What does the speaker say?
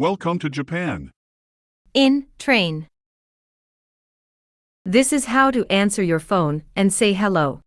Welcome to Japan. In train. This is how to answer your phone and say hello.